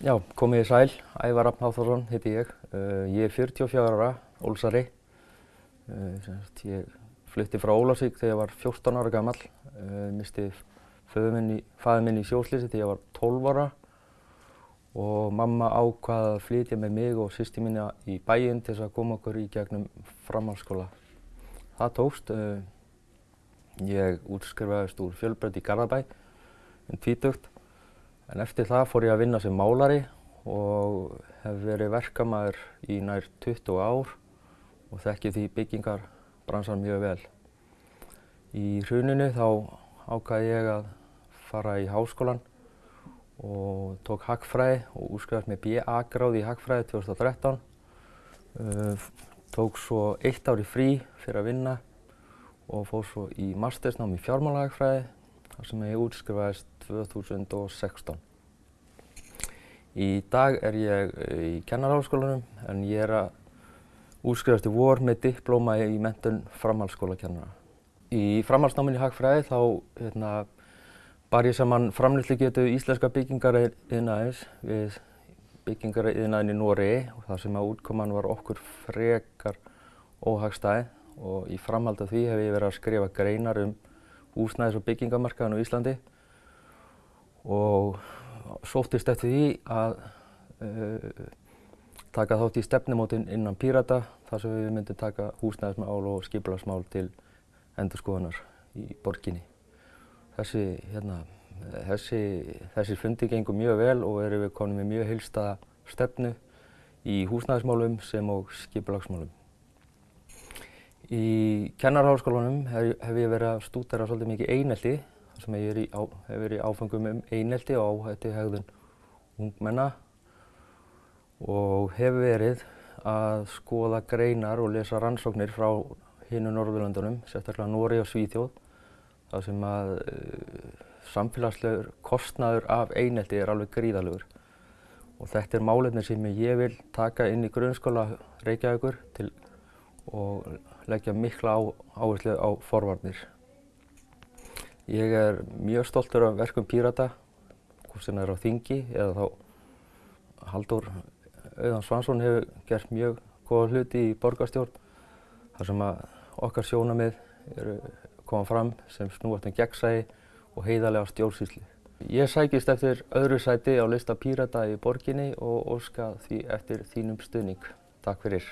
Já, komið í sæl, Ævar Raffn Háþórsson heiti ég. Uh, ég er 44 ára, ólsari. Uh, ég flutti frá Ólasík þegar ég var 14 ára gammal. Uh, misti föður minn í, í sjóslýsi þegar ég var 12 ára. Og mamma ákvaði að flytja með mig og sýsti mína í bæinn til þess að koma okkur í gegnum framhaldsskóla. Það tókst. Ég útskrifaðist úr fjölbreytt í Garðabæ um tvítugt. En eftir það fór ég að vinna sem málari og hef verið verkamæður í nær 20 ár og þekki því byggingarbransan mjög vel. Í hruninu þá ákvaði ég að fara í háskólan og tók hagfræði og úrskrifast með BA-gráði í hagfræði 2013. Uh, tók svo eitt ár í frí fyrir að vinna og fór svo í mastersnám í fjármálahagfræði þar sem ég útskrifaðist 2016. Í dag er ég í kennarháskólanum en ég er að útskrifast í vor með diplóma í mentun framhaldsskólakennara. Í framhaldsnáminni hagfræði þá hérna, bar ég saman framlýslugetu íslenska byggingariðnaðins við byggingariðnaðin í Noregi og þar sem að útkoman var okkur frekar óhagstæð og í framhald af því hef ég verið að skrifa greinar um húsnæðis- og byggingamarkaðin á Íslandi og sóttist eftir því að uh, taka þátt í stefnumótin innan Pírata þar sem við myndum taka húsnæðismál og skipulagsmál til endurskoðunar í borginni. Þessi, hérna, þessi, þessi fundi gengur mjög vel og erum við konum með mjög heilstaða stefnu í húsnæðismálum sem og skipulagsmálum. Í kennarháskólanum hef, hef ég verið að stúdera svolítið mikið einelti þar sem ég á, hef verið í áfengum um einelti og áhætti hegðun ungmenna og hef verið að skoða greinar og lesa rannsóknir frá hinu Norðurlandunum, sérstaklega Nóri og Svíþjóð þar sem að uh, samfélagslegur kostnaður af einelti er alveg gríðalegur og þetta er málefni sem ég vil taka inn í grunnskóla Reykjavíkur til og leggja mikla á, áherslu á forvarnir. Ég er mjög stoltur af verkum Pírata, hvort sem það er á þingi eða þá Haldur Auðan Svansson hefur gert mjög góða hluti í borgarstjórn þar sem að okkar sjónamið eru koma fram sem snúast um gegnsægi og heiðarlega stjórnsýsli. Ég sækist eftir öðru sæti á lista Pírata í borginni og óska því eftir þínum stuðning. Takk fyrir.